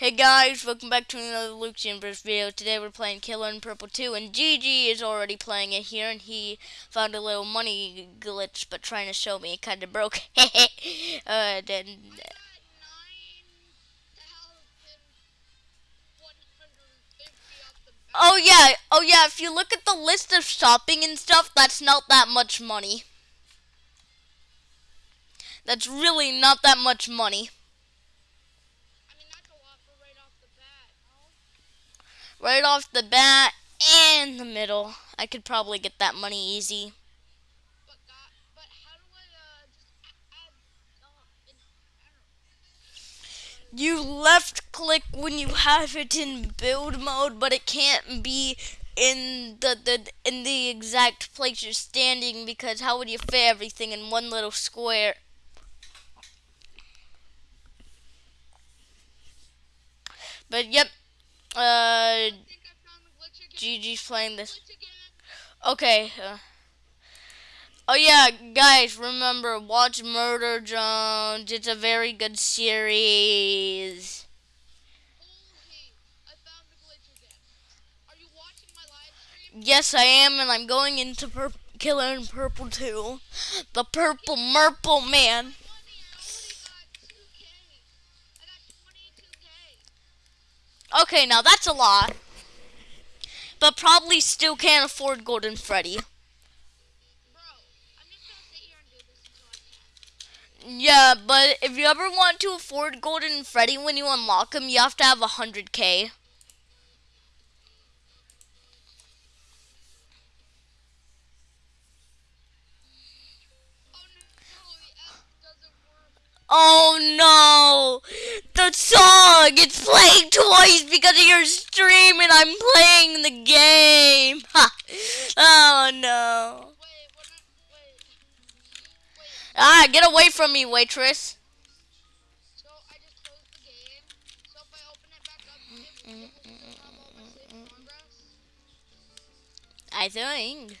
Hey guys, welcome back to another Luke Chambers video. Today we're playing Killer in Purple 2 and GG is already playing it here and he found a little money glitch but trying to show me it kinda broke. uh, then, oh yeah, oh yeah, if you look at the list of shopping and stuff, that's not that much money. That's really not that much money. Right off the bat and the middle. I could probably get that money easy. You left click when you have it in build mode, but it can't be in the, the in the exact place you're standing because how would you fit everything in one little square? But yep, uh, Gigi's playing this. Okay. Uh, oh yeah, guys, remember watch Murder Jones. It's a very good series. Yes, I am, and I'm going into Killer in Purple 2. The Purple Murple Man. Okay, now that's a lot. But probably still can't afford Golden Freddy. Yeah, but if you ever want to afford Golden Freddy when you unlock him, you have to have 100k. Oh no! The song! It's playing twice because of your stream and I'm playing the game! Ha! Oh no! Ah, get away from me, waitress! I think.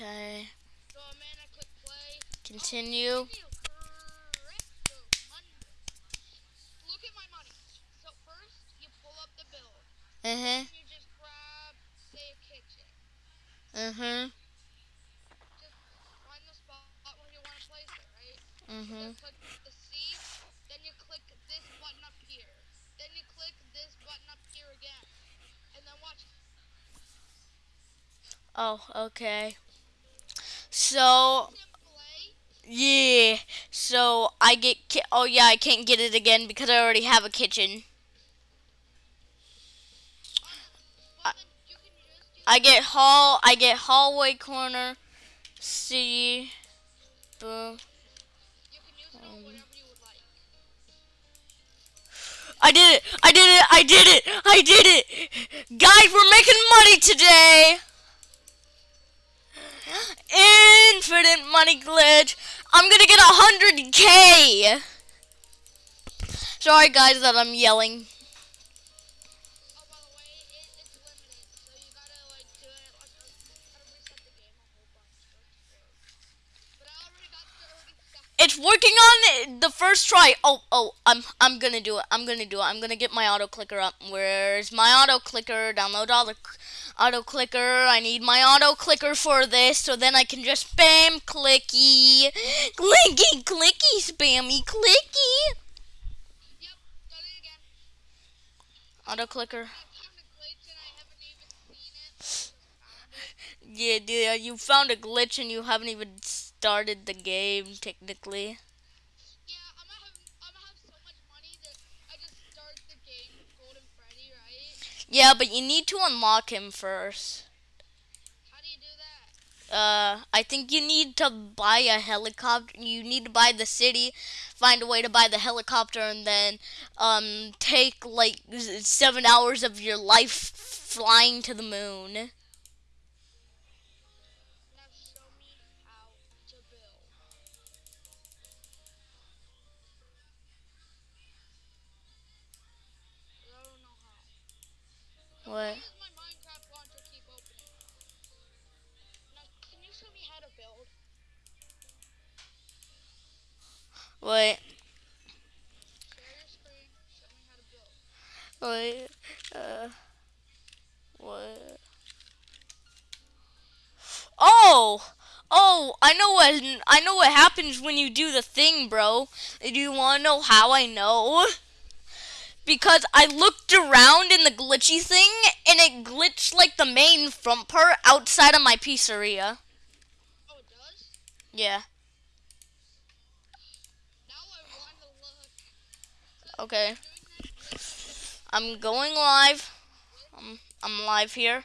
Okay. Continue. Uh huh. Uh huh. Mm hmm. Click the C, then you click this button up here. Then you click this button up here again. And then watch Oh, okay. So, yeah. So I get. oh yeah, I can't get it again because I already have a kitchen. I, I get hall. I get hallway corner. City. Boom. I did it! I did it! I did it! I did it! Guys, we're making money today! Infinite money glitch. I'm gonna get a hundred K. Sorry guys that I'm yelling. It's working on the first try. Oh, oh, I'm, I'm gonna do it. I'm gonna do it. I'm gonna get my auto clicker up. Where's my auto clicker? Download all the auto clicker. I need my auto clicker for this, so then I can just spam clicky, clicky, clicky, spammy, clicky. Yep, auto clicker. Yeah, dude, you found a glitch and you haven't even started the game technically. Yeah, but you need to unlock him first. How do you do that? Uh, I think you need to buy a helicopter. You need to buy the city find a way to buy the helicopter and then um take like seven hours of your life flying to the moon. To build. wait, uh, what? Oh, oh, I know what I know what happens when you do the thing, bro. Do you want to know how I know? Because I looked around in the glitchy thing and it glitched like the main front part outside of my pizzeria. Oh, it does? Yeah. Now I want to look. Okay. I'm going live. I'm I'm live here.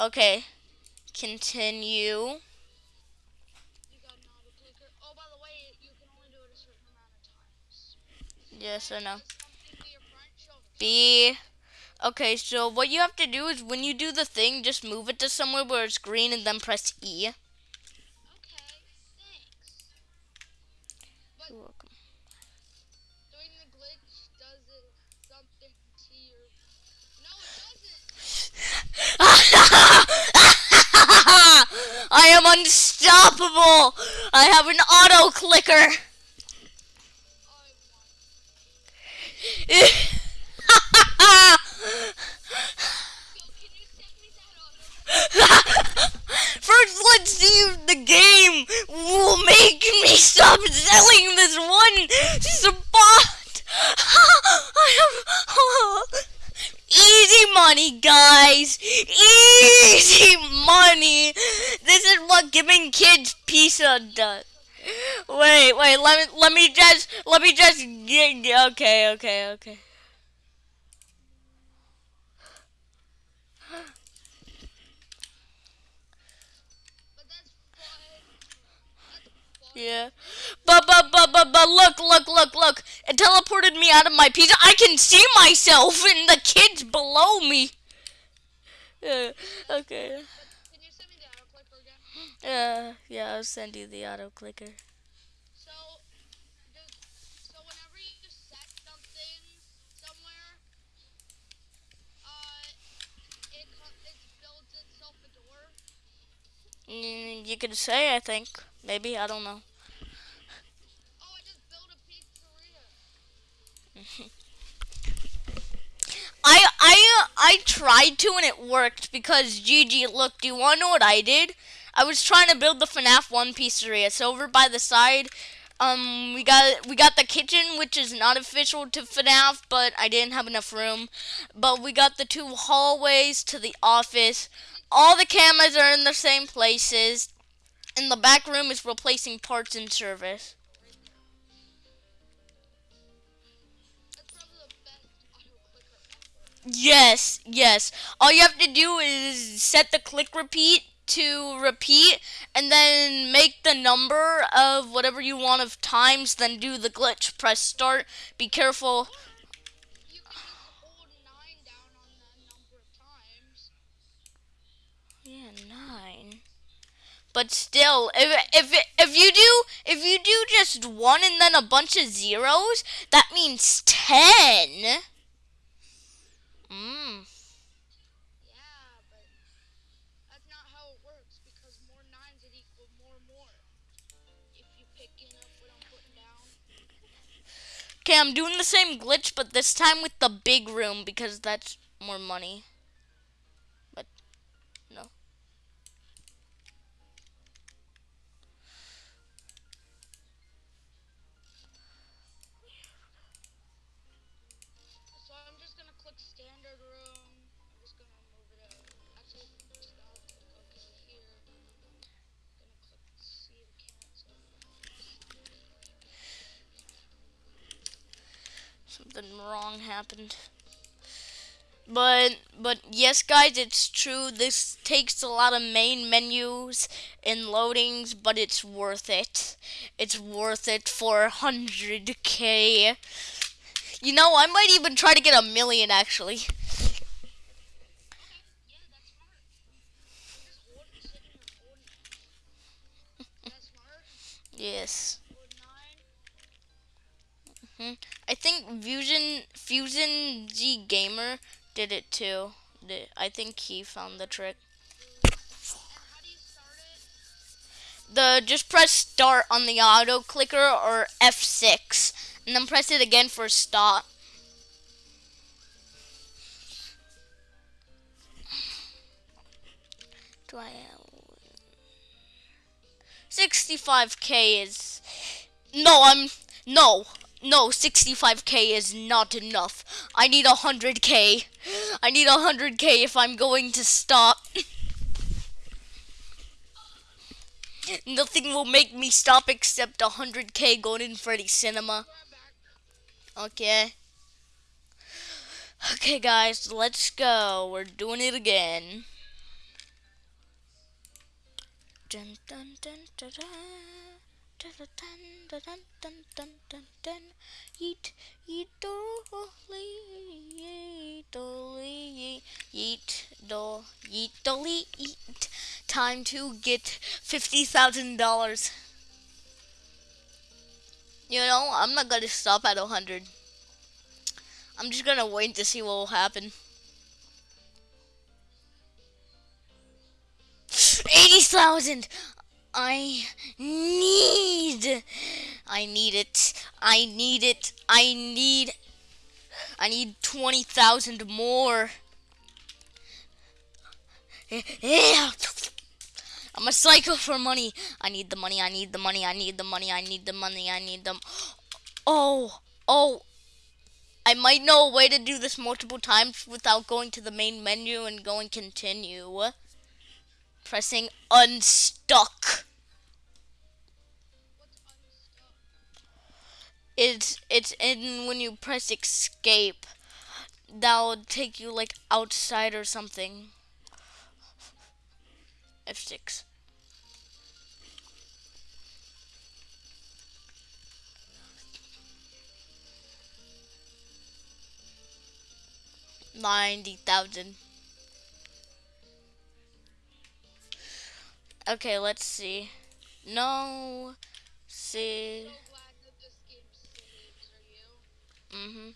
Okay. Continue. You got an auto clicker. Oh, by the way, you can only do it a certain amount of times. Yes or no? Does something be your friend? Show me. B. Okay, so what you have to do is when you do the thing, just move it to somewhere where it's green and then press E. Okay, thanks. You're welcome. doing the glitch does it something to your. No, it doesn't. I am unstoppable. I have an auto clicker. I want. Yo, can you send me that auto? First, let's see if the game will make me stop selling this one spot. I have easy money, guys. Easy money. This is what giving kids pizza does. Wait, wait. Let me let me just let me just get. Okay, okay, okay. But that's fun. That's fun. Yeah. But but but but but look look look look. It teleported me out of my pizza. I can see myself and the kids below me. Yeah. Okay. But can you send me the auto clicker again? Yeah. Yeah. I'll send you the auto clicker. So, does, so whenever you set something somewhere, uh, it, co- it builds itself a door. Mm, You could say I think maybe I don't know. I. I I tried to and it worked because Gigi, look, do you want to know what I did? I was trying to build the FNAF one pizzeria. So over by the side, um, we got we got the kitchen, which is not official to FNAF, but I didn't have enough room. But we got the two hallways to the office. All the cameras are in the same places. And the back room is replacing parts and service. Yes, yes. All you have to do is set the click repeat to repeat and then make the number of whatever you want of times, then do the glitch. Press start. Be careful. You can just hold nine down on that number of times. Yeah, nine. But still, if if if you do if you do just one and then a bunch of zeros, that means ten. Mm. Yeah, but that's not how it works because more nines more more. Okay, I'm doing the same glitch, but this time with the big room because that's more money. Something wrong happened. But but yes, guys, it's true. This takes a lot of main menus and loadings, but it's worth it. It's worth it for 100k. You know, I might even try to get a million actually. Okay, yeah, that's smart. Just hold, sit in your phone. That's smart. Yes. Code nine. I think Fusion Fusion Z Gamer did it too. I think he found the trick. The just press start on the auto clicker or F6 and then press it again for stop. Do I 65k is No, I'm no. No, 65k is not enough. I need 100k. I need 100k if I'm going to stop. Nothing will make me stop except 100k Golden Freddy Cinema. Okay. Okay, guys, let's go. We're doing it again. Dun, dun, dun, Yeet, yeet, dolly, yeet, dolly, yeet, do, yeet, dolly, yeet. Time to get fifty thousand dollars. You know, I'm not gonna stop at a hundred. I'm just gonna wait to see what will happen. Eighty thousand. I need. I need it. I need it. I need. I need twenty thousand more. Yeah. I'm a psycho for money. I need the money. I need the money. I need the money. I need the money. I need them. Oh, oh. I might know a way to do this multiple times without going to the main menu and going continue. Pressing unstuck. It's it's in when you press escape. That'll take you like outside or something. F6. Ninety thousand. Okay, let's see. No. See. Mm-hmm.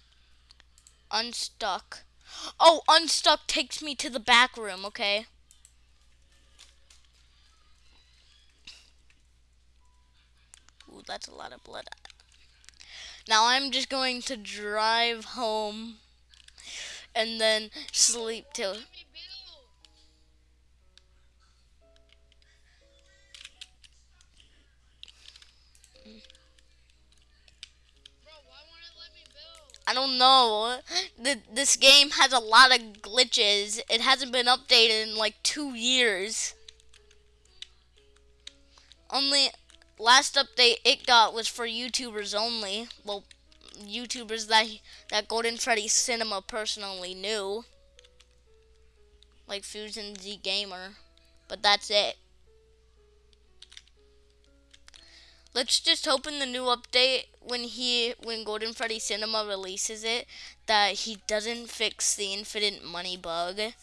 Unstuck. Oh, unstuck takes me to the back room, okay? Ooh, that's a lot of blood. Now I'm just going to drive home and then sleep till I don't know. The, this game has a lot of glitches. It hasn't been updated in like two years. Only last update it got was for YouTubers only. Well, YouTubers that that Golden Freddy Cinema personally knew, like Fusion Z Gamer. But that's it. Let's just hope in the new update when he when Golden Freddy Cinema releases it that he doesn't fix the infinite money bug. If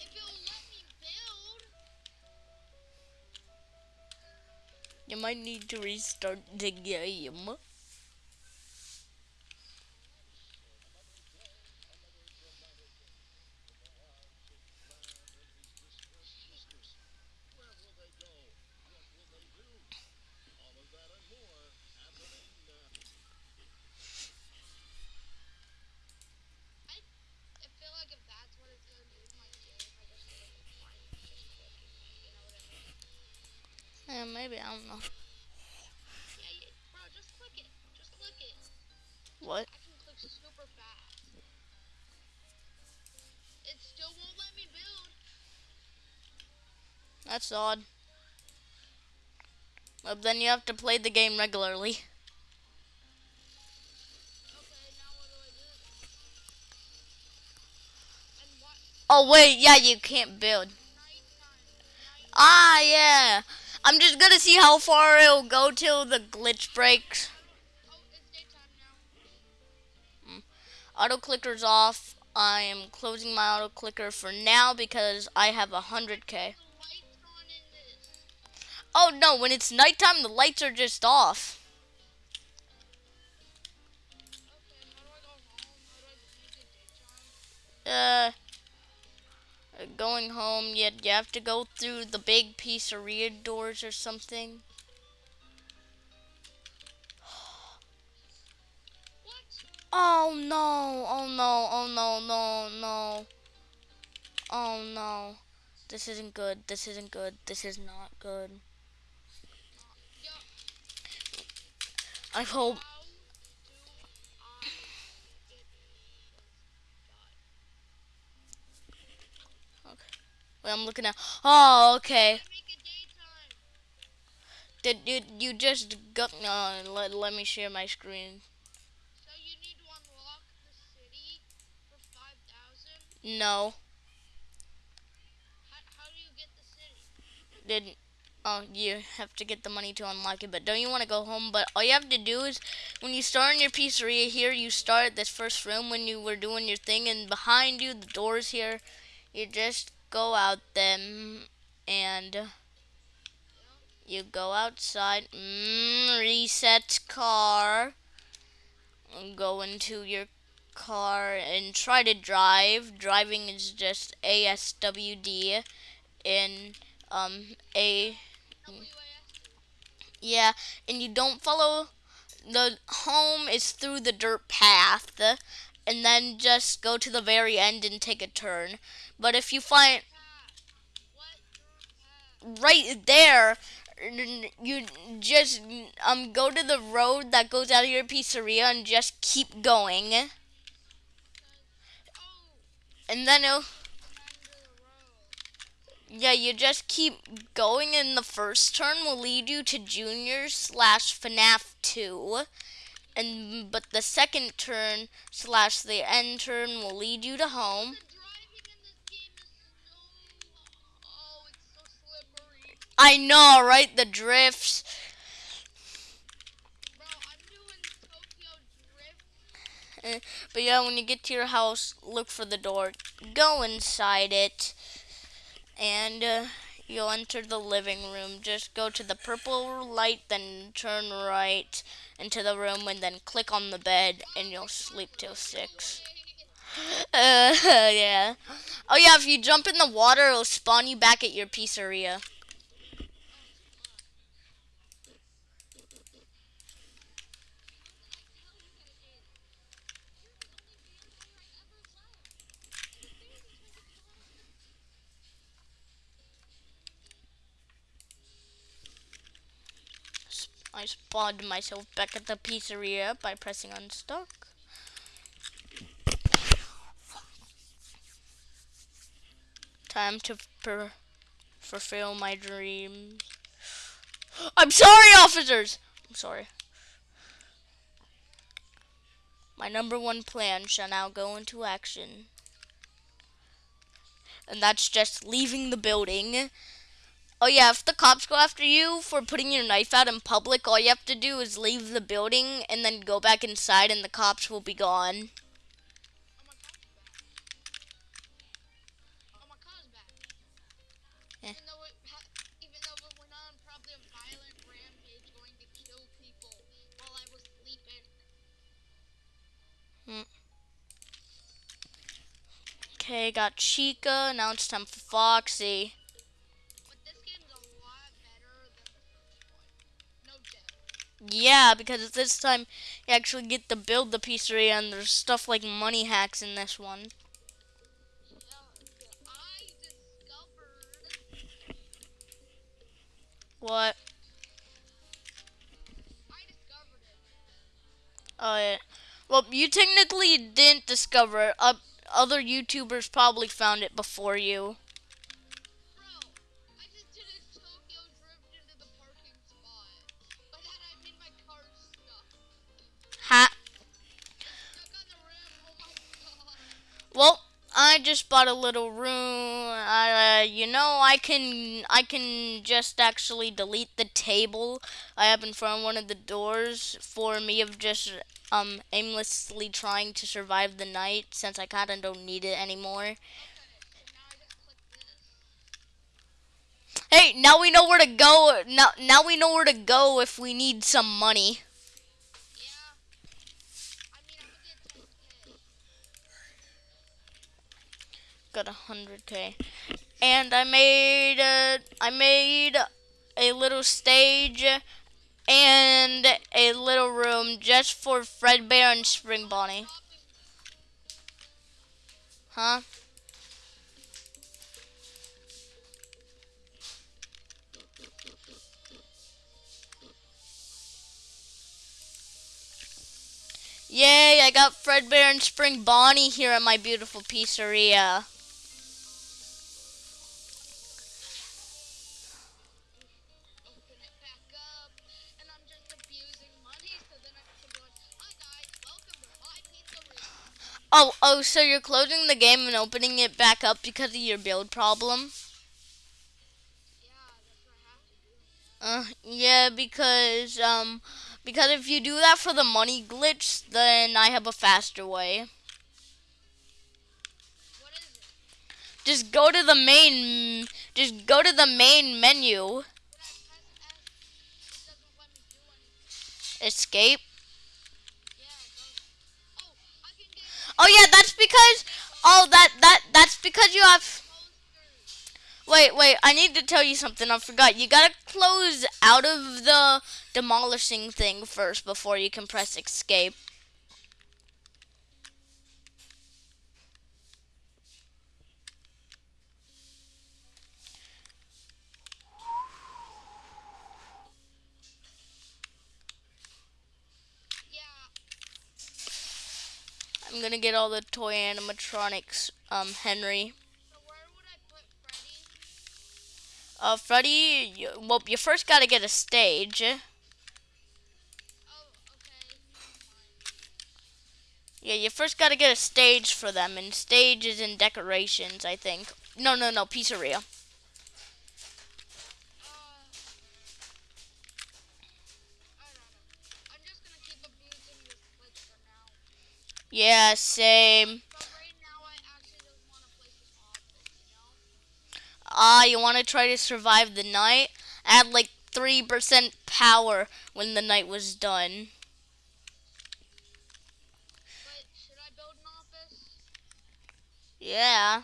it'll let me build. You might need to restart the game. I feel like if that's what it's gonna do to my game, I just feel like it's fine. Just click it. You know what I mean? Yeah, maybe I don't know. Yeah, yeah, bro, just click it. Just click it. What? I can click super fast. It still won't let me build. That's odd. Well, then you have to play the game regularly. Okay, now what do I do? Oh wait, yeah, you can't build. Ah, yeah. I'm just gonna see how far it'll go till the glitch breaks. Now. Auto clicker's off. I am closing my auto clicker for now because I have a hundred K. Oh no, when it's nighttime, the lights are just off. Okay? Uh, going home, you, you have to go through the big pizzeria doors or something. Oh no, oh no, oh no, no, no. Oh no. This isn't good, this isn't good, this is not good. I hope. how do I get done? Wait, I'm looking at. Oh, okay. I make it daytime. Did you you just got? Uh, let let me share my screen. So you need to unlock the city for 5,000. No, How, how do you get the city? didn't. Oh, you have to get the money to unlock it. But don't you want to go home? But all you have to do is, when you start in your pizzeria here, you start at this first room when you were doing your thing, and behind you, the doors here, you just go out then and you go outside. Mm, reset car. Go into your car and try to drive. Driving is just ASWD in um a yeah, and you don't follow the home is through the dirt path and then just go to the very end and take a turn. But if you find right there you just um go to the road that goes out of your pizzeria and just keep going and then it'll. Yeah, you just keep going, and the first turn will lead you to Junior slash FNAF 2. And but the second turn slash the end turn will lead you to home. The driving in this game is so. Oh, it's so slippery. I know, right? The drifts. Bro, I'm doing Tokyo Drift. But yeah, when you get to your house, look for the door. Go inside it, and uh, you'll enter the living room. Just go to the purple light, then turn right into the room, and then click on the bed, and you'll sleep till six. Uh, yeah. Oh yeah, if you jump in the water, it'll spawn you back at your pizzeria. I spawned myself back at the pizzeria by pressing unstuck. Time to fulfill my dreams. I'm sorry, officers! I'm sorry. My number one plan shall now go into action. And that's just leaving the building. Oh yeah, if the cops go after you for putting your knife out in public, all you have to do is leave the building and then go back inside and the cops will be gone. Oh, my car's back. Even though it ha- even though it went on probably a violent rampage going to kill people while I was sleeping. Hmm. Okay, got Chica. Now it's time for Foxy. Yeah, because this time you actually get to build the pizzeria and there's stuff like money hacks in this one. What? Oh yeah. Well, you technically didn't discover it. Uh, other YouTubers probably found it before you. Bought a little room. Uh, you know, I can I can just actually delete the table I have in front of one of the doors for me of just um aimlessly trying to survive the night since I kind of don't need it anymore. Hey, now we know where to go. Now now we know where to go if we need some money. Yeah. I mean, I'm gonna get 10k. Got a hundred k. And i made a, i made a little stage and a little room just for fredbear and spring bonnie. Huh? Yay, I got Fredbear and Spring Bonnie here at my beautiful pizzeria. Oh, oh, so you're closing the game and opening it back up because of your build problem? Yeah, that's what I have to do. Uh, yeah, because, um, because if you do that for the money glitch, then I have a faster way. What is it? Just go to the main, just go to the main menu, When Oh yeah, that's because, oh, that, that, that's because you have, wait, wait, I need to tell you something, I forgot. You gotta close out of the demolishing thing first before you can press escape. I'm gonna get all the toy animatronics, um, Henry. so where would I put Freddy? Uh, Freddy, you, well, you first gotta get a stage. Oh, okay. Yeah, you first gotta get a stage for them, and stages and decorations, I think. No, no, no, pizzeria. Yeah, same. But right now, I actually just want to place this office, you? Ah, you wanna try to survive the night? Add like 3% power when the night was done. But should I build an office? Yeah.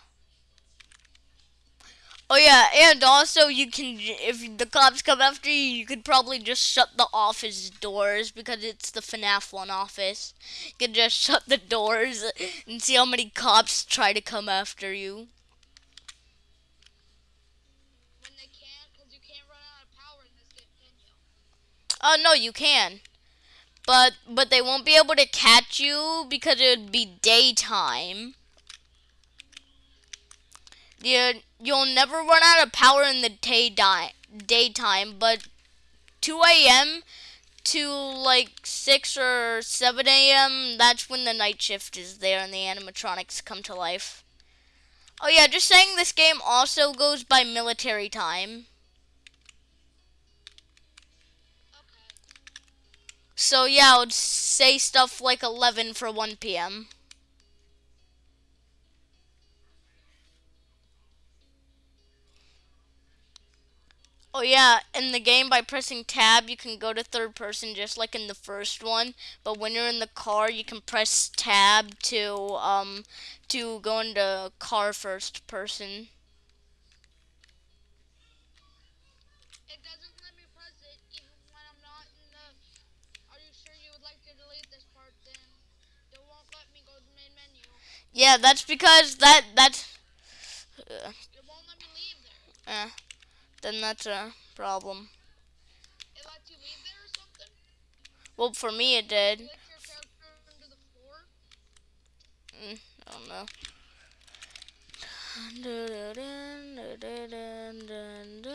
Oh yeah, and also you can, if the cops come after you, you could probably just shut the office doors because it's the FNAF one office. You can just shut the doors and see how many cops try to come after you. When they can't, because you can't run out of power in this game, can you? Oh no, you can. But but they won't be able to catch you because it would be daytime. You you'll never run out of power in the day di- daytime, but 2 a.m. to like 6 or 7 a.m. That's when the night shift is there and the animatronics come to life. Oh yeah, just saying this game also goes by military time. So yeah, I would say stuff like 11 for 1 p.m. Oh yeah, in the game by pressing tab you can go to third person just like in the first one, but when you're in the car you can press tab to um to go into car first person. It doesn't let me press it even when I'm not in the. Are you sure you would like to delete this part? Then it won't let me go to the main menu. Yeah, that's because that that's uh, It won't let me leave there. eh, then that's a problem. It lets you leave there or something. Well, for me it did. Glitch your character into the floor. Mm, I don't know.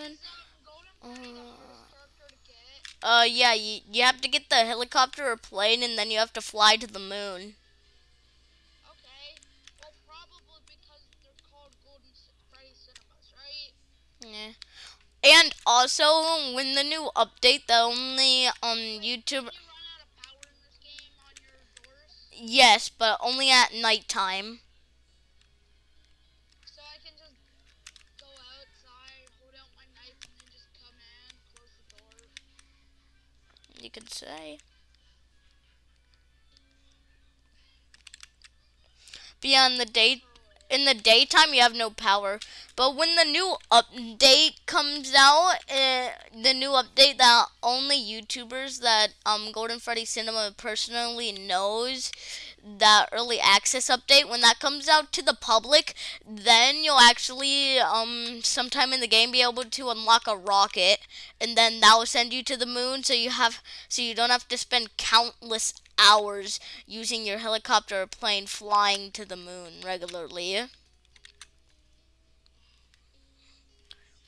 Is golden Freddy the hardest character to get? Uh, yeah, you, you have to get the helicopter or plane, and then you have to fly to the moon. Okay. Well, probably because they're Yeah. And also, when the new update, the only um YouTube. Can you run out of power in this game on your doors? Yes, but only at nighttime. So I can just go outside, hold out my knife, and then just come in, close the door. You could say. Beyond the day, in the daytime, you have no power. But when the new update comes out, uh, the new update that only YouTubers that um Golden Freddy Cinema personally knows, that early access update, when that comes out to the public, then you'll actually um sometime in the game be able to unlock a rocket, and then that will send you to the moon. So you have so you don't have to spend countless hours using your helicopter or plane flying to the moon regularly.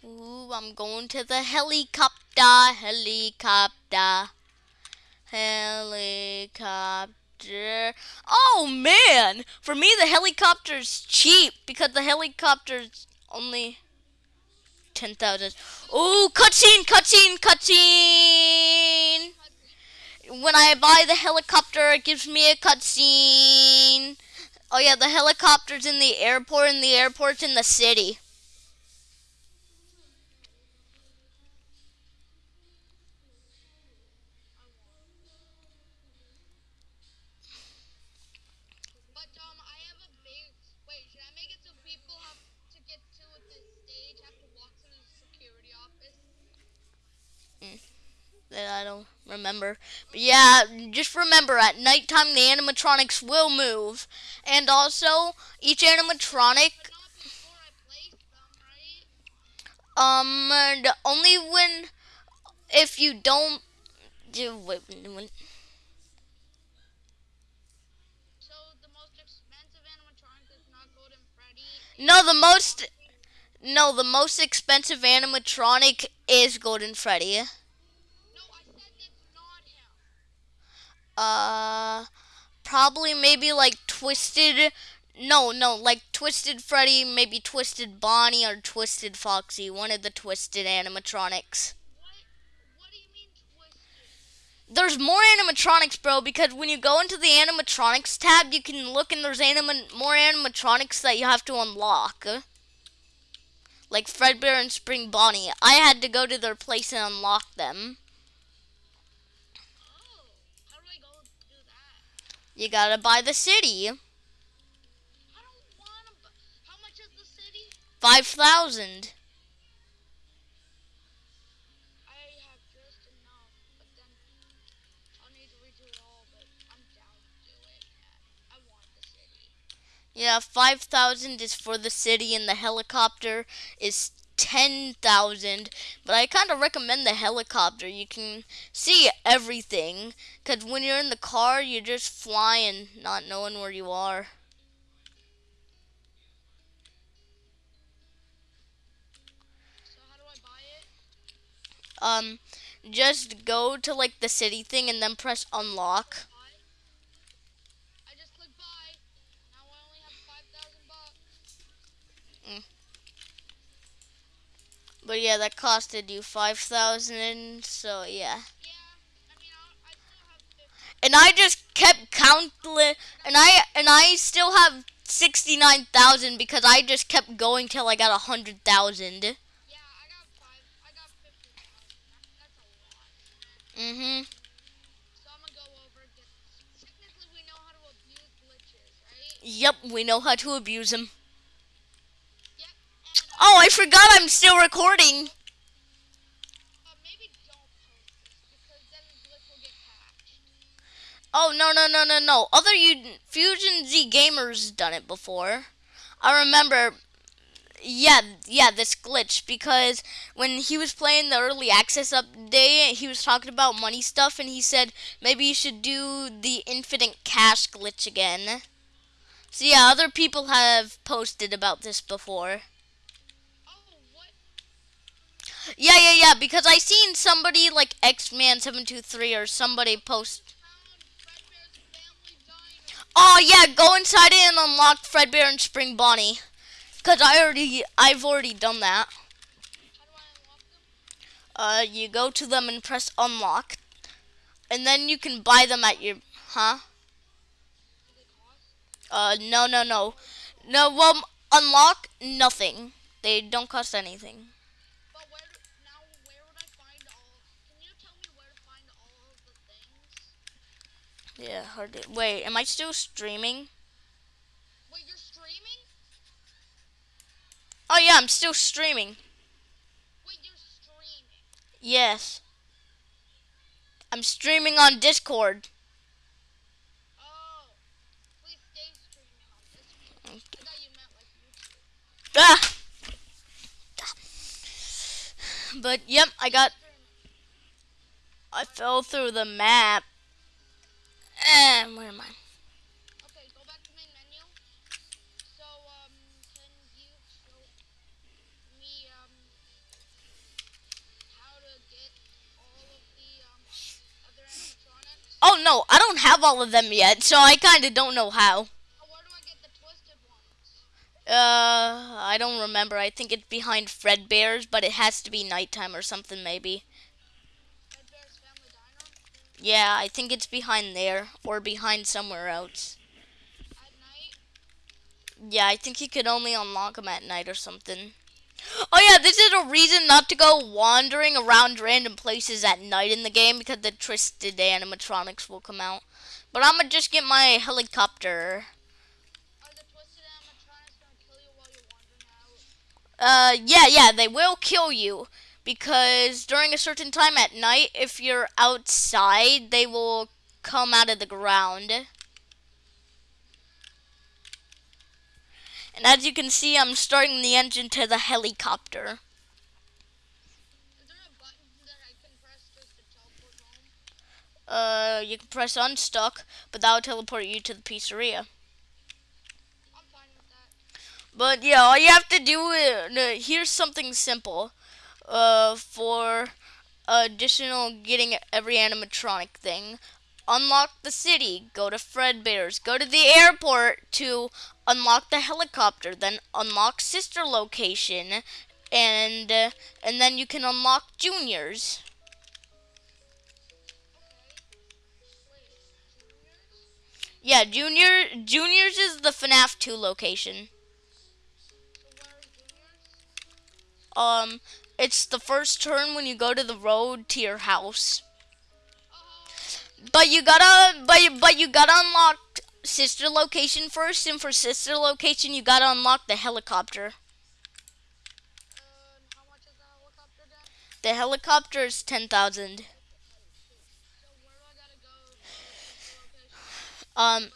Ooh, I'm going to the helicopter, helicopter, helicopter. Oh man, for me the helicopter's cheap because the helicopter's only ten thousand. Ooh, cutscene, cutscene, cutscene. When I buy the helicopter, it gives me a cutscene. Oh yeah, the helicopter's in the airport, and the airport's in the city. But um, I have a big. Wait, should I make it so people have to get to this stage have to walk through the security office? That I don't remember. But yeah, just remember at nighttime the animatronics will move. And also, each animatronic, um, only when, if you don't, do, wait, Freddy. no, the most, no, the most expensive animatronic is Golden Freddy. No, I said it's not him. Uh, probably maybe like Twisted. No, no, like Twisted Freddy, maybe Twisted Bonnie or Twisted Foxy, one of the Twisted animatronics. What? What mean twisted? There's more animatronics, bro, because when you go into the animatronics tab, you can look and there's anima- more animatronics that you have to unlock. Like Fredbear and Spring Bonnie. I had to go to their place and unlock them. Man. I want the city. Five thousand. Yeah, 5,000 is for the city and the helicopter is 10,000. But I kind of recommend the helicopter. You can see everything. Because when you're in the car, you're just flying, not knowing where you are. So? Um, just go to like the city thing and then press unlock. Buy. I just clicked buy. Now I only have five thousand bucks. But yeah, that costed you 5,000. So yeah. Yeah. And I just kept counting, and I and I still have sixty nine thousand because I just kept going till I got a hundred thousand. Yeah, I got five. I got fifty thousand. That, that's a lot. Mhm. Right? Yep, we know how to abuse them. Oh, I forgot I'm still recording. Oh no no no no no! Other Fusion Z gamers done it before. I remember. Yeah, yeah, this glitch because when he was playing the early access update, he was talking about money stuff, and he said maybe you should do the infinite cash glitch again. So yeah, other people have posted about this before. Oh, what? Yeah, yeah, yeah, because I seen somebody like X Man seven two three or somebody post. Oh yeah, go inside and unlock Fredbear and Spring Bonnie. Cause I already, I've already done that. Uh, you go to them and press unlock, and then you can buy them at your huh? Uh, no, no, no, no. Well, unlock nothing. They don't cost anything. But where do, now where would I find all? Can you tell me where to find all of the things? Yeah, hard to. Wait, am I still streaming? Wait, you're streaming? Oh yeah, I'm still streaming. Wait, you're streaming. Yes. I'm streaming on Discord. Oh, please stay streaming on this. one. I thought you meant like YouTube. Ah. But yep, I got. I fell through the map. And where am I? Okay, go back to main menu. So, um, can you show me, um, how to get all of the, um, other animatronics? Oh no, I don't have all of them yet, so I kind of don't know how. Oh, where do I get the twisted ones? Uh, I don't remember. I think it's behind Fredbear's, but it has to be nighttime or something, maybe. Yeah, I think it's behind there or behind somewhere else. Yeah, I think you could only unlock them at night or something. Oh yeah, this is a reason not to go wandering around random places at night in the game because the twisted animatronics will come out. But I'm gonna just get my helicopter. Are the twisted animatronics gonna kill you while you're wandering out? Uh, yeah, yeah, they will kill you because during a certain time at night, if you're outside, they will come out of the ground. And as you can see, I'm starting the engine to the helicopter. Is there a button that I can press just to teleport home? Uh, you can press unstuck, but that will teleport you to the pizzeria. I'm fine with that. But yeah, all you have to do is no, here's something simple. Uh, for additional getting every animatronic thing, unlock the city. Go to Fredbear's. Go to the airport to unlock the helicopter. Then unlock sister location, and uh, and then you can unlock juniors. Yeah, junior juniors is the FNAF 2 location. Um, it's the first turn when you go to the road to your house. But you gotta, but you, but you gotta unlock sister location first, and for sister location, you gotta unlock the helicopter. the helicopter is ten thousand. So where do I gotta go to sister location? Um,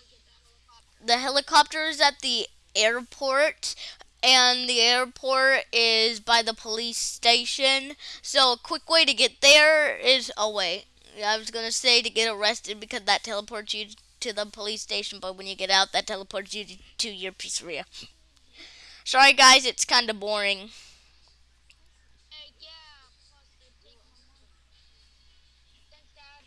the helicopter is at the airport, and the airport is by the police station. So a quick way to get there is, oh wait, I was gonna say to get arrested because that teleports you to the police station, but when you get out, that teleports you to your pizzeria. Sorry guys, it's kind of boring. Hey, yeah, plus they take my money. Thanks, Dad.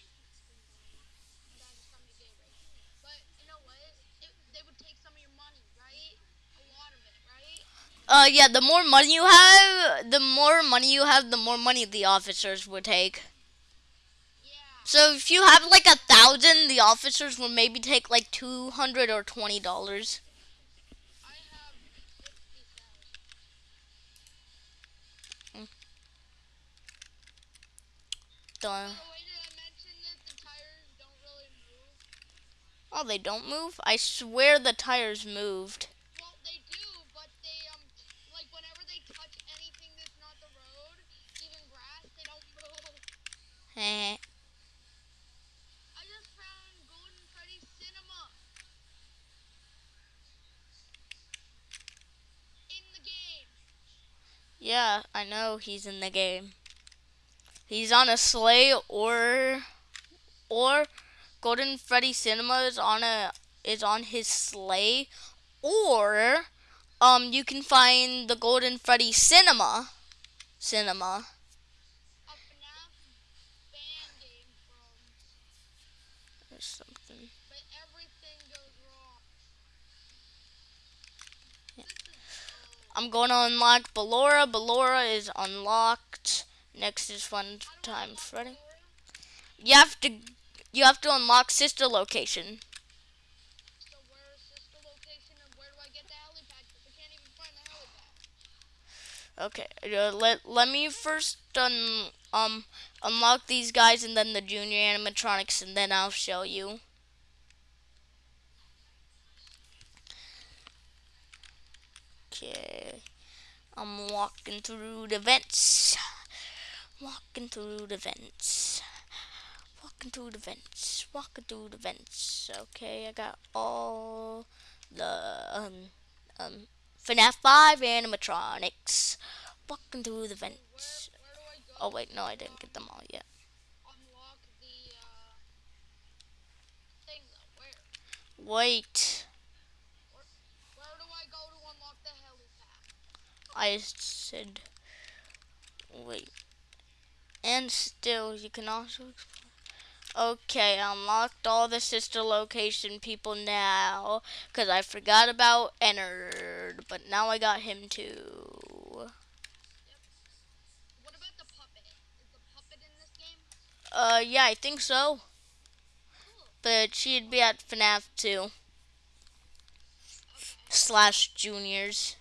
Dad just got me a Gatorade. But you know what? It, they would take some of your money, right? A lot of it, right? Uh, yeah, the more money you have, the more money you have, the more money the officers would take. Yeah. So if you have like a thousand, the officers will maybe take like two hundred or twenty dollars. I have fifty thousand. Done. By the way, did I mention that the tires don't really? Oh, they don't move? I swear the tires moved. Well, they do, but they um, like whenever they touch anything that's not the road, even grass, they don't move. Eh. I just found Golden Freddy Cinema in the game. Yeah, I know he's in the game. He's on a sleigh or or Golden Freddy Cinema is on a is on his sleigh or um you can find the Golden Freddy Cinema Cinema. A FNAF fan game from, or something. but everything goes wrong. Yeah. This is oh, I'm going to unlock Ballora. Ballora is unlocked Next is Fun Time Freddy. You have to you have to unlock sister location. Okay, uh, let let me first un, um unlock these guys and then the junior animatronics and then I'll show you. Okay, I'm walking through the vents, walking through the vents, walking through the vents, walking through the vents. Okay, I got all the um um FNAF 5 animatronics walking through the vents. Oh wait, no, I didn't get them all yet. Wait, Where do I go to unlock the helipad? I said wait. And still, you can also explore. Okay, I unlocked all the sister location people now because I forgot about Ennard, but now I got him too. Uh, yeah, I think so. But she'd be at FNAF 2 slash juniors.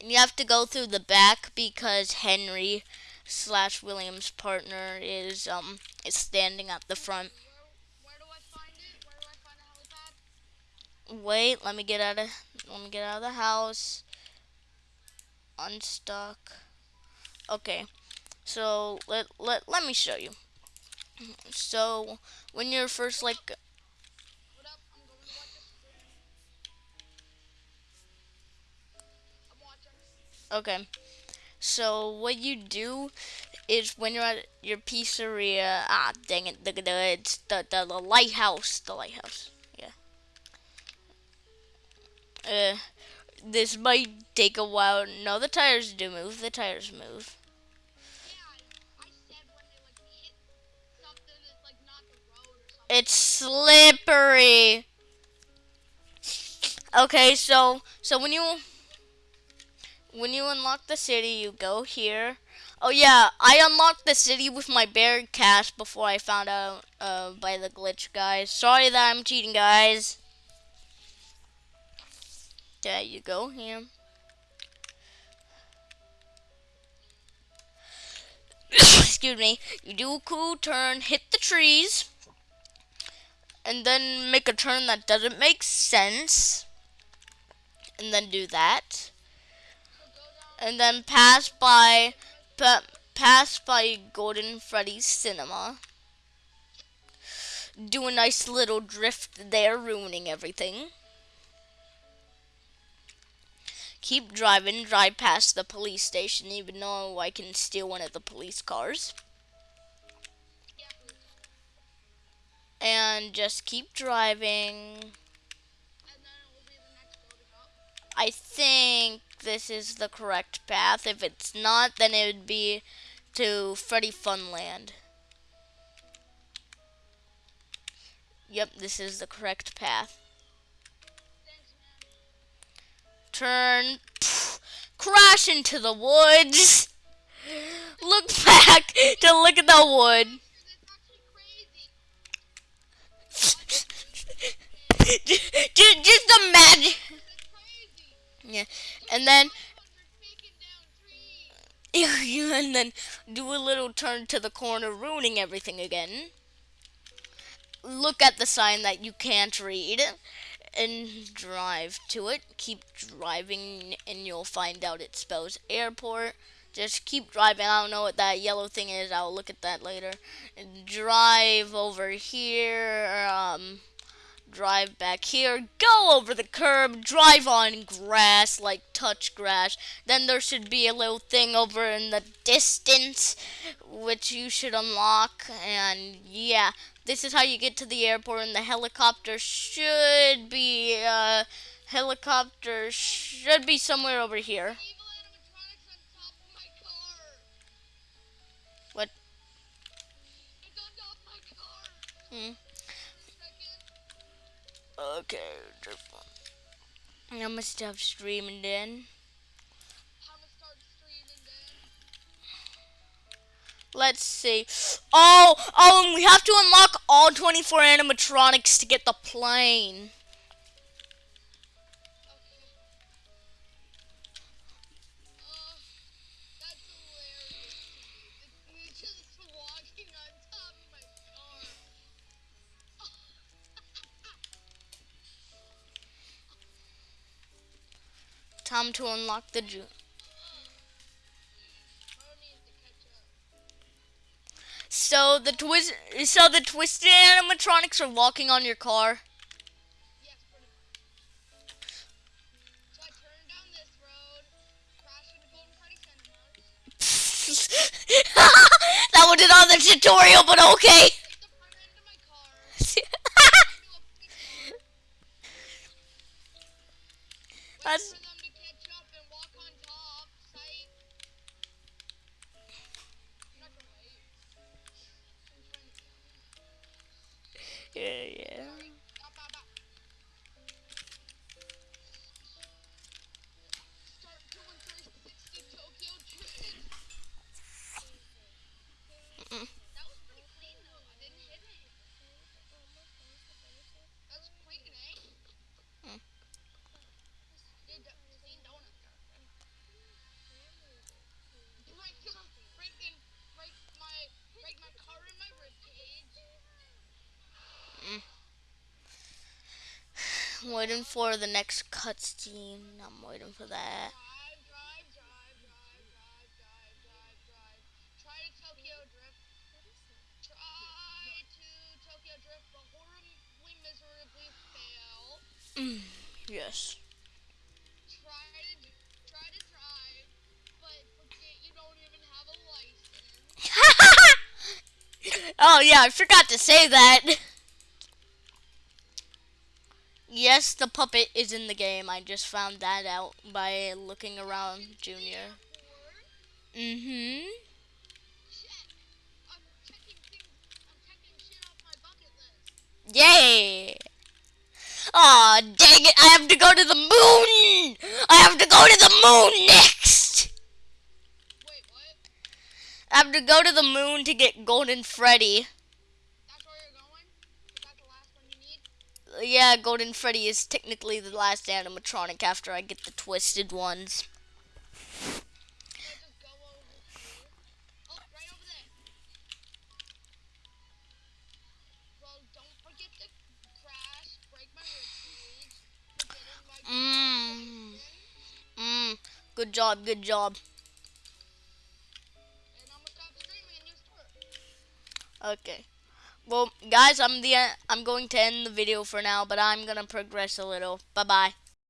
And you have to go through the back because Henry slash William's partner is um is standing at the front. Wait, let me get out of let me get out of the house. Unstuck. Okay. So let let let me show you. So when you're first like okay. So what you do is when you're at your pizzeria, ah dang it, the the it's the, the, the lighthouse, the lighthouse. Yeah. Uh this might take a while. No, the tires do move. The tires move. It's slippery. Okay, so so when you when you unlock the city, you go here. Oh yeah, I unlocked the city with my bear cash before I found out uh, by the glitch guys. Sorry that I'm cheating, guys. There you go here. Excuse me. You do a cool turn, hit the trees, and then make a turn that doesn't make sense, and then do that. And then pass by, pa- pass by Golden Freddy's Cinema. Do a nice little drift there, ruining everything. Keep driving, drive past the police station, even though I can steal one of the police cars. And just keep driving. I think this is the correct path. If it's not, then it would be to Freddy Funland. Yep, this is the correct path. Turn, pff, crash into the woods. Look back to look at the wood. Just, just imagine. Yeah, and then 500 taking down trees. and then do a little turn to the corner, ruining everything again. Look at the sign that you can't read and drive to it. Keep driving, and you'll find out it spells airport. Just keep driving. I don't know what that yellow thing is. I'll look at that later. Drive over here. Um, drive back here. Go over the curb. Drive on grass, like touch grass. Then there should be a little thing over in the distance, which you should unlock. And yeah, this is how you get to the airport. And the helicopter should be, uh, helicopter should be somewhere over here. Evil animatronics on top of my car. What? It's on top of my car. Hmm. Okay. I must have streaming then. How to start streaming then? Let's see. Oh, oh, and we have to unlock all 24 animatronics to get the plane. Time to unlock the up. So the twist, so the twisted animatronics are walking on your car. Yes. So road, that wasn't on the tutorial, but okay. hit yeah, yeah. For the next cutscene. I'm waiting for that. Mm, yes. Try to try to drive, but forget you don't even have a license. oh yeah, I forgot to say that. Yes, the puppet is in the game. I just found that out by looking around Junior. Mm-hmm. Yay! Aw, dang it, I have to go to the moon! I have to go to the moon next! Wait, what? I have to go to the moon to get Golden Freddy. That's where you're going? Is that the last one you need? Yeah, Golden Freddy is technically the last animatronic after I get the twisted ones. Mmm. Mmm. Good job, good job. Okay. Well, guys, I'm the I'm going to end the video for now, but I'm gonna progress a little. Bye bye.